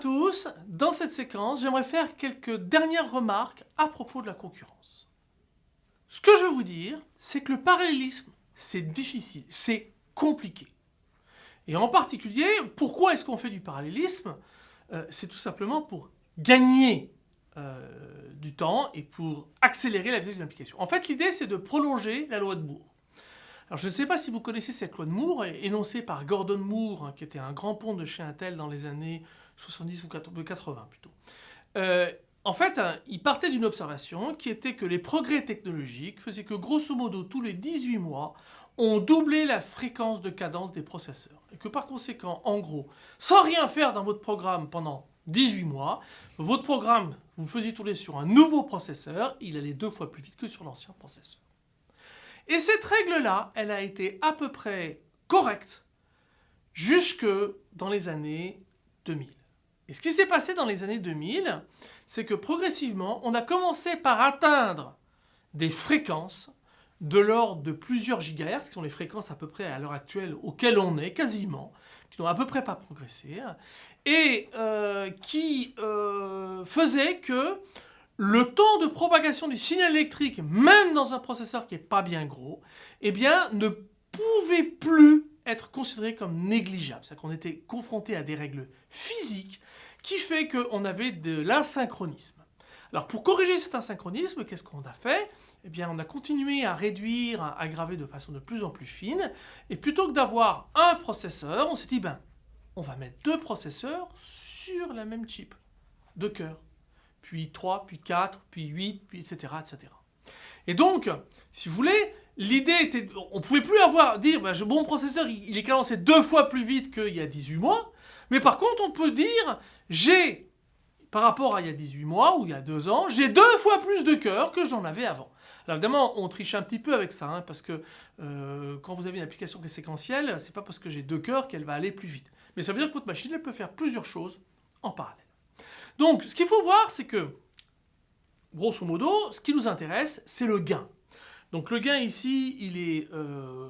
Tous, dans cette séquence j'aimerais faire quelques dernières remarques à propos de la concurrence. Ce que je veux vous dire, c'est que le parallélisme c'est difficile, c'est compliqué. Et en particulier, pourquoi est-ce qu'on fait du parallélisme? Euh, C'est tout simplement pour gagner euh, du temps et pour accélérer la vitesse d'une application. En fait, l'idée c'est de prolonger la loi de Moore. Alors je ne sais pas si vous connaissez cette loi de Moore, énoncée par Gordon Moore, hein, qui était un grand pont de chez Intel dans les années 70 ou 80 plutôt. Euh, en fait, hein, il partait d'une observation qui était que les progrès technologiques faisaient que grosso modo tous les 18 mois, on doublait la fréquence de cadence des processeurs. Et que par conséquent, en gros, sans rien faire dans votre programme pendant 18 mois, votre programme, vous faisiez tourner sur un nouveau processeur, il allait deux fois plus vite que sur l'ancien processeur. Et cette règle-là, elle a été à peu près correcte jusque dans les années 2000. Et ce qui s'est passé dans les années 2000, c'est que progressivement, on a commencé par atteindre des fréquences de l'ordre de plusieurs gigahertz, qui sont les fréquences à peu près à l'heure actuelle auxquelles on est, quasiment, qui n'ont à peu près pas progressé, et euh, qui euh, faisaient que le temps de propagation du signal électrique, même dans un processeur qui n'est pas bien gros, eh bien, ne pouvait plus être considéré comme négligeable. C'est-à-dire qu'on était confronté à des règles physiques qui fait qu'on avait de l'asynchronisme. Alors pour corriger cet asynchronisme, qu'est-ce qu'on a fait? Eh bien on a continué à réduire, à aggraver de façon de plus en plus fine, et plutôt que d'avoir un processeur, on s'est dit, ben, on va mettre deux processeurs sur la même chip, deux cœurs puis 3, puis 4, puis 8, puis etc. etc. Et donc, si vous voulez, l'idée était... On ne pouvait plus avoir, dire, bah, mon processeur, il, est cadencé deux fois plus vite qu'il y a 18 mois, mais par contre, on peut dire, j'ai, par rapport à il y a 18 mois ou il y a 2 ans, j'ai deux fois plus de cœurs que j'en avais avant. Alors évidemment, on triche un petit peu avec ça, hein, parce que euh, quand vous avez une application qui est séquentielle, c'est pas parce que j'ai deux cœurs qu'elle va aller plus vite. Mais ça veut dire que votre machine, elle peut faire plusieurs choses en parallèle. Donc, ce qu'il faut voir, c'est que, grosso modo, ce qui nous intéresse, c'est le gain. Donc le gain ici, il est euh,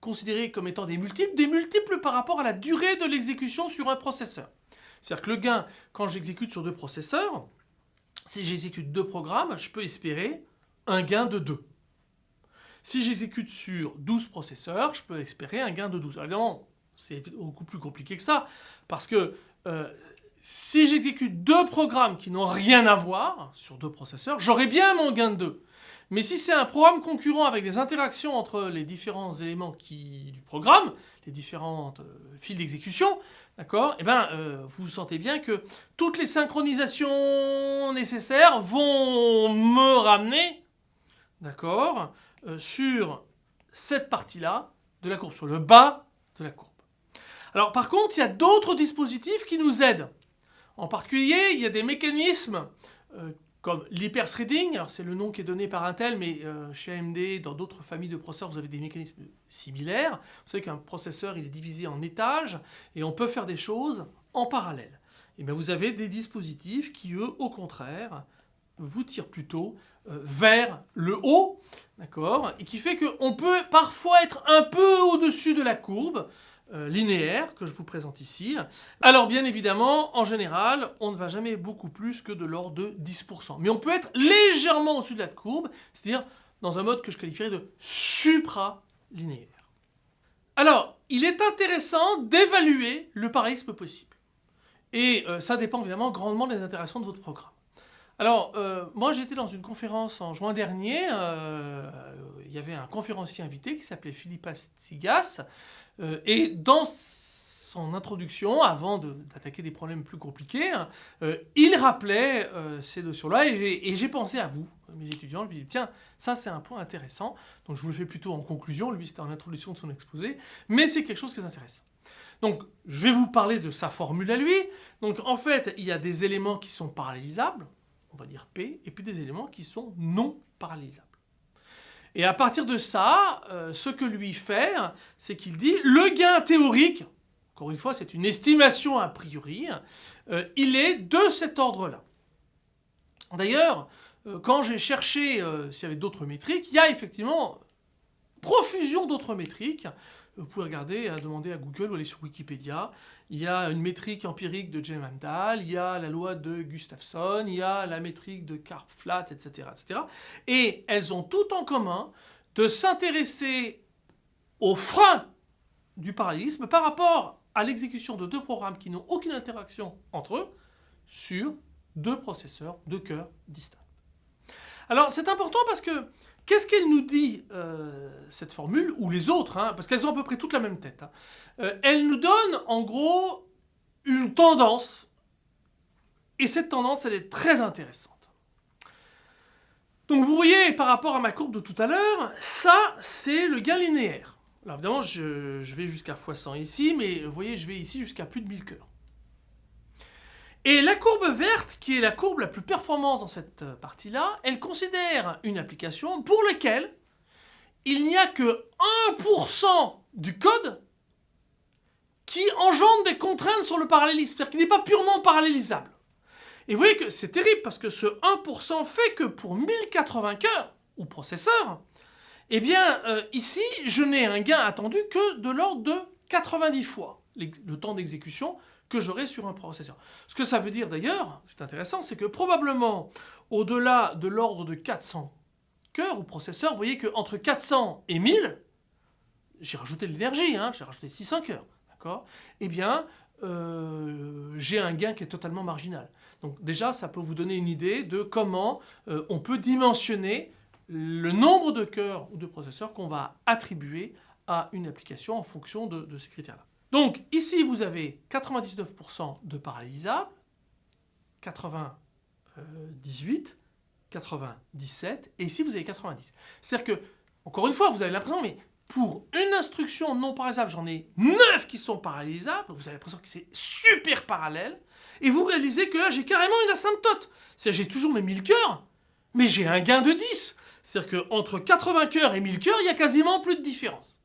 considéré comme étant des multiples, des multiples par rapport à la durée de l'exécution sur un processeur. C'est-à-dire que le gain, quand j'exécute sur deux processeurs, si j'exécute deux programmes, je peux espérer un gain de 2. Si j'exécute sur 12 processeurs, je peux espérer un gain de 12. Alors évidemment, c'est beaucoup plus compliqué que ça, parce que euh, si j'exécute deux programmes qui n'ont rien à voir sur deux processeurs, j'aurai bien mon gain de 2. Mais si c'est un programme concurrent avec des interactions entre les différents éléments du programme, les différentes euh, fils d'exécution, d'accord, eh ben, euh, vous sentez bien que toutes les synchronisations nécessaires vont me ramener, d'accord, euh, sur cette partie-là de la courbe, sur le bas de la courbe. Alors par contre, il y a d'autres dispositifs qui nous aident. En particulier, il y a des mécanismes euh, comme l'hyperthreading, c'est le nom qui est donné par Intel, mais euh, chez AMD, dans d'autres familles de processeurs, vous avez des mécanismes similaires. Vous savez qu'un processeur, il est divisé en étages, et on peut faire des choses en parallèle. Et bien vous avez des dispositifs qui, eux, au contraire, vous tirent plutôt euh, vers le haut, d'accord? Et qui fait qu'on peut parfois être un peu au-dessus de la courbe, linéaire que je vous présente ici. Alors bien évidemment, en général, on ne va jamais beaucoup plus que de l'ordre de 10%. Mais on peut être légèrement au-dessus de la courbe, c'est-à-dire dans un mode que je qualifierais de supralinéaire. Alors, il est intéressant d'évaluer le parallélisme possible. Et euh, ça dépend évidemment grandement des interactions de votre programme. Alors, euh, moi j'étais dans une conférence en juin dernier, il y avait un conférencier invité qui s'appelait Philippa Tsigas, euh, et dans son introduction, avant d'attaquer des problèmes plus compliqués, hein, euh, il rappelait euh, ces notions-là et j'ai pensé à vous, mes étudiants. Je me dit, tiens, ça c'est un point intéressant. Donc je vous le fais plutôt en conclusion, lui c'était en introduction de son exposé, mais c'est quelque chose qui est intéressant. Donc je vais vous parler de sa formule à lui. Donc en fait, il y a des éléments qui sont parallélisables, on va dire P, et puis des éléments qui sont non parallélisables. Et à partir de ça, euh, ce que lui fait, c'est qu'il dit le gain théorique, encore une fois c'est une estimation a priori, euh, il est de cet ordre-là. D'ailleurs, euh, quand j'ai cherché s'il y avait d'autres métriques, il y a effectivement profusion d'autres métriques. Vous pouvez regarder, demander à Google ou aller sur Wikipédia. Il y a une métrique empirique de James Amdahl, il y a la loi de Gustafsson, il y a la métrique de Karp-Flat, etc., etc. Et elles ont tout en commun de s'intéresser aux freins du parallélisme par rapport à l'exécution de deux programmes qui n'ont aucune interaction entre eux sur deux processeurs, deux cœurs distincts. Alors c'est important parce que qu'est-ce qu'elle nous dit, euh, cette formule, ou les autres, hein, parce qu'elles ont à peu près toutes la même tête. Hein. Euh, elle nous donne en gros une tendance, et cette tendance elle est très intéressante. Donc vous voyez par rapport à ma courbe de tout à l'heure, ça c'est le gain linéaire. Alors évidemment je, vais jusqu'à x100 ici, mais vous voyez je vais ici jusqu'à plus de 1000 cœurs. Et la courbe verte, qui est la courbe la plus performante dans cette euh, partie-là, elle considère une application pour laquelle il n'y a que 1% du code qui engendre des contraintes sur le parallélisme, c'est-à-dire qui n'est pas purement parallélisable. Et vous voyez que c'est terrible parce que ce 1% fait que pour 1080 cœurs, ou processeurs, eh bien euh, ici je n'ai un gain attendu que de l'ordre de 90 fois le temps d'exécution que j'aurai sur un processeur. Ce que ça veut dire d'ailleurs, c'est intéressant, c'est que probablement au-delà de l'ordre de 400 cœurs ou processeurs, vous voyez qu'entre 400 et 1000, j'ai rajouté de l'énergie, hein, j'ai rajouté 600 cœurs, d'accord? Eh bien, euh, j'ai un gain qui est totalement marginal. Donc déjà, ça peut vous donner une idée de comment euh, on peut dimensionner le nombre de cœurs ou de processeurs qu'on va attribuer à une application en fonction de ces critères-là. Donc ici, vous avez 99% de parallélisables, 98, 97, et ici vous avez 90. C'est-à-dire que, encore une fois, vous avez l'impression, mais pour une instruction non parallélisable, j'en ai 9 qui sont parallélisables, vous avez l'impression que c'est super parallèle, et vous réalisez que là, j'ai carrément une asymptote. C'est-à-dire j'ai toujours mes 1000 cœurs, mais j'ai un gain de 10. C'est-à-dire qu'entre 80 cœurs et 1000 cœurs, il y a quasiment plus de différence.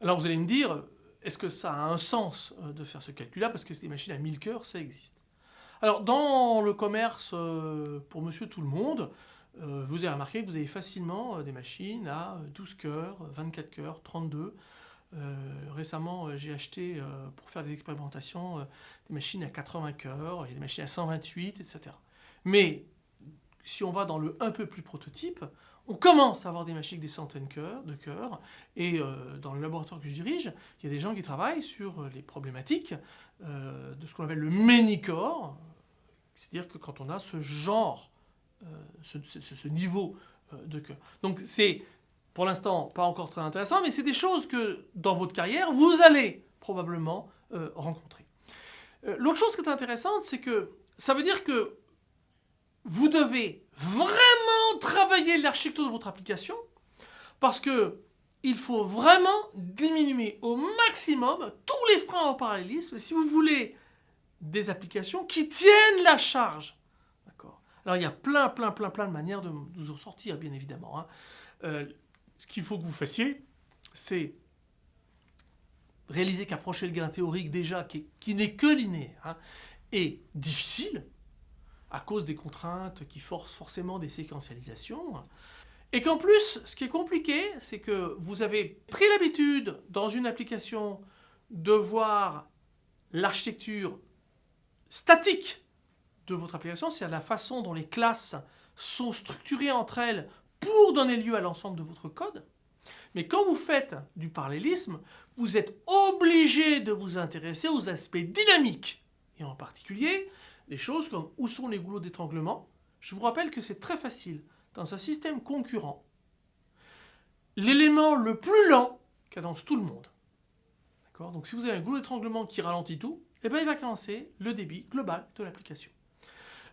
Alors vous allez me dire, est-ce que ça a un sens euh, de faire ce calcul-là? Parce que des machines à 1000 cœurs, ça existe. Alors, dans le commerce, euh, pour monsieur tout le monde, euh, vous avez remarqué que vous avez facilement des machines à 12 cœurs, 24 cœurs, 32. récemment, j'ai acheté, pour faire des expérimentations, des machines à 80 cœurs, il y des machines à 128, etc. Mais, si on va dans le un peu plus prototype, on commence à avoir des machines des centaines de cœurs, et euh, dans le laboratoire que je dirige, il y a des gens qui travaillent sur les problématiques euh, de ce qu'on appelle le many-core, c'est-à-dire que quand on a ce genre, euh, ce, niveau de cœur. Donc c'est, pour l'instant, pas encore très intéressant, mais c'est des choses que, dans votre carrière, vous allez probablement rencontrer. L'autre chose qui est intéressante, c'est que ça veut dire que vous devez vraiment travailler l'architecture de votre application parce que il faut vraiment diminuer au maximum tous les freins au parallélisme si vous voulez des applications qui tiennent la charge. D'accord? Alors il y a plein, plein, plein, plein de manières de vous en sortir, bien évidemment. Hein. Euh, ce qu'il faut que vous fassiez, c'est réaliser qu'approcher le gain théorique déjà, qui, n'est que linéaire, hein, est difficile, à cause des contraintes qui forcent forcément des séquentialisations. Et qu'en plus, ce qui est compliqué, c'est que vous avez pris l'habitude dans une application de voir l'architecture statique de votre application, c'est-à-dire la façon dont les classes sont structurées entre elles pour donner lieu à l'ensemble de votre code. Mais quand vous faites du parallélisme, vous êtes obligé de vous intéresser aux aspects dynamiques, et en particulier des choses comme où sont les goulots d'étranglement. Je vous rappelle que c'est très facile. Dans un système concurrent, l'élément le plus lent cadence tout le monde. Donc si vous avez un goulot d'étranglement qui ralentit tout, eh ben, il va cadencer le débit global de l'application.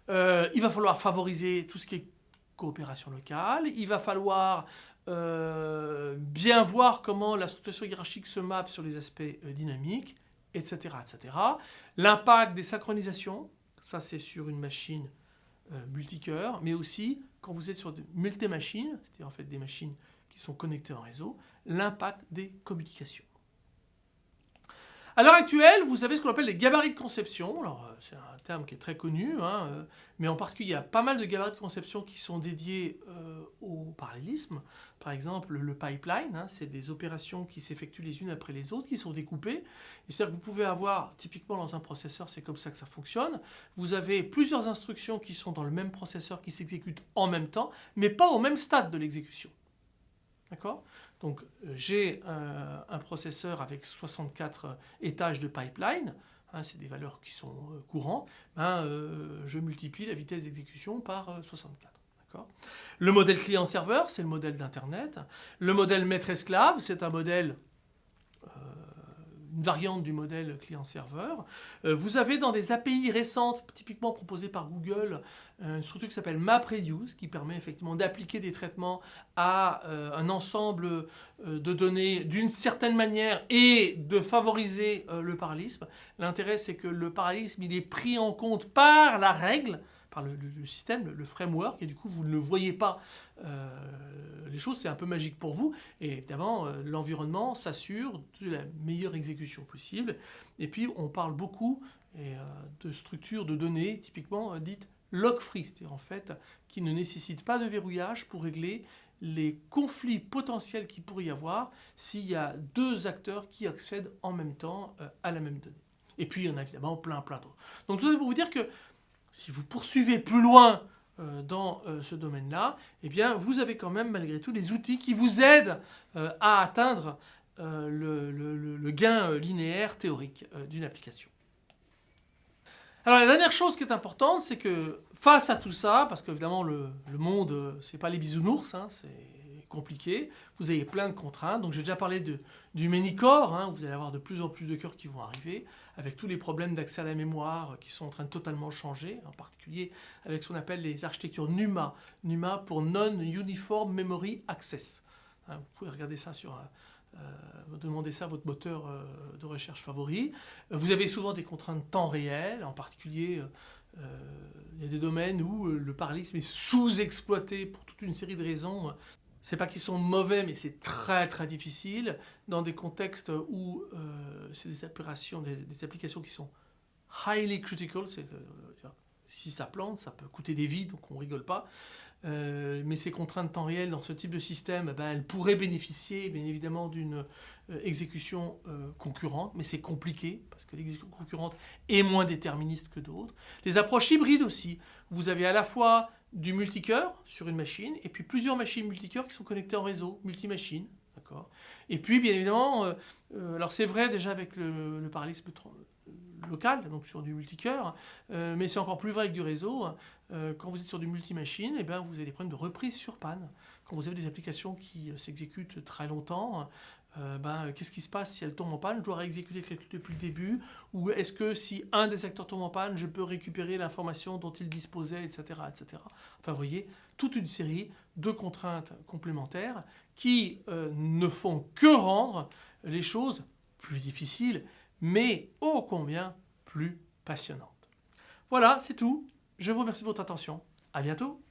Euh, il va falloir favoriser tout ce qui est coopération locale, il va falloir euh, bien voir comment la structuration hiérarchique se mappe sur les aspects euh, dynamiques, etc. etc. L'impact des synchronisations, ça c'est sur une machine euh, multicœur, mais aussi quand vous êtes sur de multi-machines, c'est-à-dire en fait des machines qui sont connectées en réseau, l'impact des communications. À l'heure actuelle, vous avez ce qu'on appelle les gabarits de conception. Alors, euh, c'est un terme qui est très connu, hein, euh, mais en particulier, il y a pas mal de gabarits de conception qui sont dédiés euh, au parallélisme. Par exemple, le pipeline, hein, c'est des opérations qui s'effectuent les unes après les autres, qui sont découpées. C'est-à-dire que vous pouvez avoir, typiquement dans un processeur, c'est comme ça que ça fonctionne, vous avez plusieurs instructions qui sont dans le même processeur qui s'exécutent en même temps, mais pas au même stade de l'exécution. D'accord? Donc euh, j'ai un, processeur avec 64 euh, étages de pipeline, hein, c'est des valeurs qui sont euh, courantes, ben, je multiplie la vitesse d'exécution par 64. Le modèle client-serveur, c'est le modèle d'Internet. Le modèle maître-esclave, c'est un modèle variante du modèle client-serveur. Euh, vous avez dans des API récentes, typiquement proposées par Google, euh, une structure qui s'appelle MapReduce, qui permet effectivement d'appliquer des traitements à euh, un ensemble de données d'une certaine manière et de favoriser le parallélisme. L'intérêt, c'est que le parallélisme, il est pris en compte par la règle, le, système, le, framework, et du coup vous ne voyez pas euh, les choses, c'est un peu magique pour vous. Et évidemment, euh, l'environnement s'assure de la meilleure exécution possible. Et puis on parle beaucoup euh, de structures de données, typiquement dites log-free, c'est-à-dire en fait qui ne nécessitent pas de verrouillage pour régler les conflits potentiels qu'il pourrait y avoir s'il y a deux acteurs qui accèdent en même temps à la même donnée. Et puis il y en a évidemment plein plein d'autres. Donc tout ça pour vous dire que si vous poursuivez plus loin euh, dans euh, ce domaine-là, eh bien, vous avez quand même malgré tout des outils qui vous aident euh, à atteindre le, gain linéaire théorique d'une application. Alors la dernière chose qui est importante, c'est que face à tout ça, parce qu'évidemment le, le, monde, c'est pas les bisounours, hein, c'est compliqué, vous avez plein de contraintes. Donc j'ai déjà parlé de, du Manycore, hein, vous allez avoir de plus en plus de cœurs qui vont arriver, avec tous les problèmes d'accès à la mémoire qui sont en train de totalement changer, en particulier avec ce qu'on appelle les architectures NUMA, NUMA pour Non-Uniform Memory Access. Hein, vous pouvez regarder ça sur... Euh, euh, demander ça à votre moteur euh, de recherche favori. Vous avez souvent des contraintes temps réel, en particulier il y a des domaines où le parallélisme est sous-exploité pour toute une série de raisons c'est pas qu'ils sont mauvais, mais c'est très très difficile dans des contextes où euh, c'est des applications qui sont highly critical. Euh, si ça plante, ça peut coûter des vies, donc on rigole pas. Euh, mais ces contraintes temps réel dans ce type de système, ben, elles pourraient bénéficier bien évidemment d'une exécution concurrente, mais c'est compliqué parce que l'exécution concurrente est moins déterministe que d'autres. Les approches hybrides aussi. Vous avez à la fois du multicœur sur une machine, et puis plusieurs machines multicœurs qui sont connectées en réseau, multi-machines. Et puis, bien évidemment, euh, euh, alors c'est vrai déjà avec le, parallélisme local, donc sur du multicœur, euh, mais c'est encore plus vrai avec du réseau. quand vous êtes sur du multi-machine, eh ben, vous avez des problèmes de reprise sur panne. Quand vous avez des applications qui s'exécutent très longtemps, euh, ben, qu'est-ce qui se passe si elle tombe en panne? Je dois réexécuter calcul depuis le début Ou est-ce que si un des acteurs tombe en panne, je peux récupérer l'information dont il disposait, etc., etc. Enfin, vous voyez, toute une série de contraintes complémentaires qui euh, ne font que rendre les choses plus difficiles, mais ô combien plus passionnantes. Voilà, c'est tout. Je vous remercie de votre attention. À bientôt